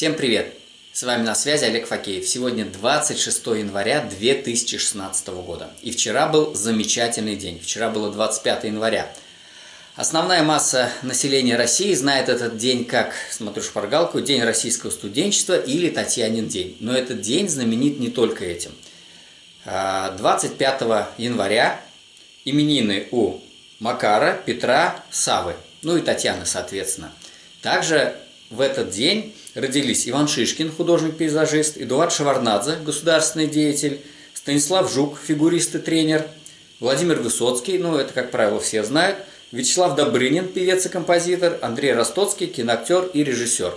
Всем привет! С вами на связи Олег Факеев. Сегодня 26 января 2016 года. И вчера был замечательный день. Вчера было 25 января. Основная масса населения России знает этот день как, смотрю шпаргалку, День российского студенчества или Татьянин день. Но этот день знаменит не только этим. 25 а, января именины у Макара, Петра, Савы, ну и Татьяны, соответственно. Также в этот день родились Иван Шишкин, художник-пейзажист, Эдуард Шеварнадзе, государственный деятель, Станислав Жук, фигурист и тренер, Владимир Высоцкий, ну это, как правило, все знают, Вячеслав Добрынин, певец и композитор, Андрей Ростоцкий, киноактер и режиссер.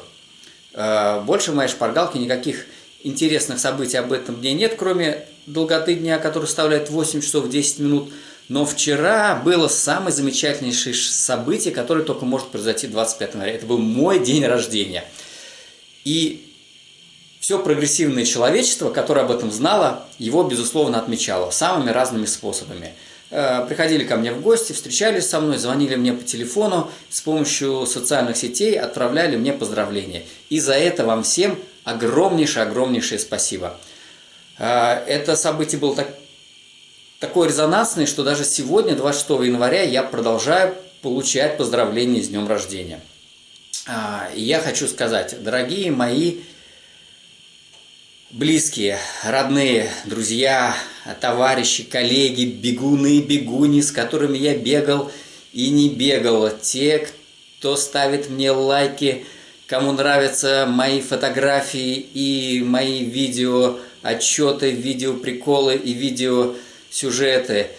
Э, больше в моей шпаргалке никаких интересных событий об этом дне нет, кроме долготы дня, который составляет 8 часов 10 минут. Но вчера было самое замечательнейшее событие, которое только может произойти 25 января. Это был мой день рождения. И все прогрессивное человечество, которое об этом знало, его, безусловно, отмечало самыми разными способами. Э, приходили ко мне в гости, встречались со мной, звонили мне по телефону, с помощью социальных сетей отправляли мне поздравления. И за это вам всем огромнейшее-огромнейшее спасибо. Э, это событие было так, такое резонансное, что даже сегодня, 26 января, я продолжаю получать поздравления с днем рождения. А, и я хочу сказать, дорогие мои близкие, родные, друзья, товарищи, коллеги, бегуны, бегуни, с которыми я бегал и не бегал, те, кто ставит мне лайки, кому нравятся мои фотографии и мои видео отчеты, видео приколы и видео сюжеты –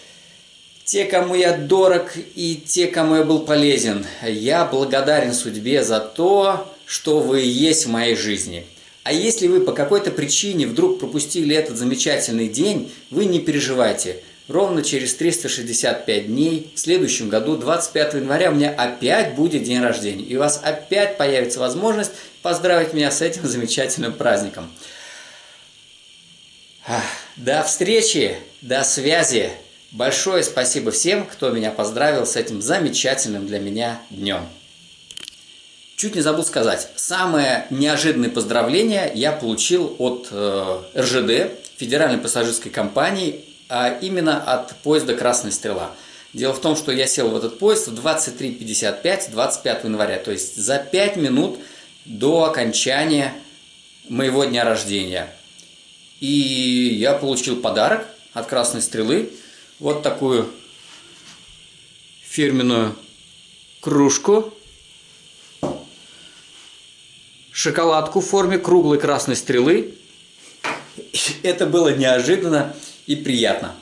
те, кому я дорог и те, кому я был полезен. Я благодарен судьбе за то, что вы есть в моей жизни. А если вы по какой-то причине вдруг пропустили этот замечательный день, вы не переживайте. Ровно через 365 дней, в следующем году, 25 января, у меня опять будет день рождения. И у вас опять появится возможность поздравить меня с этим замечательным праздником. До встречи, до связи. Большое спасибо всем, кто меня поздравил с этим замечательным для меня днем. Чуть не забыл сказать, самое неожиданное поздравление я получил от э, РЖД, Федеральной пассажирской компании, а именно от поезда «Красная стрела». Дело в том, что я сел в этот поезд в 23.55 25 января, то есть за 5 минут до окончания моего дня рождения. И я получил подарок от «Красной стрелы», вот такую фирменную кружку, шоколадку в форме круглой красной стрелы. Это было неожиданно и приятно.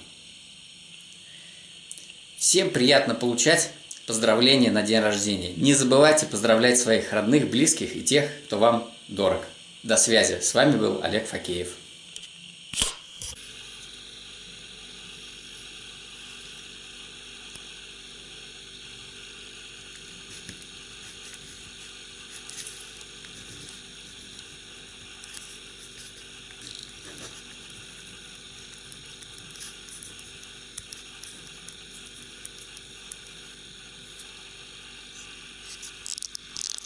Всем приятно получать поздравления на день рождения. Не забывайте поздравлять своих родных, близких и тех, кто вам дорог. До связи. С вами был Олег Факеев.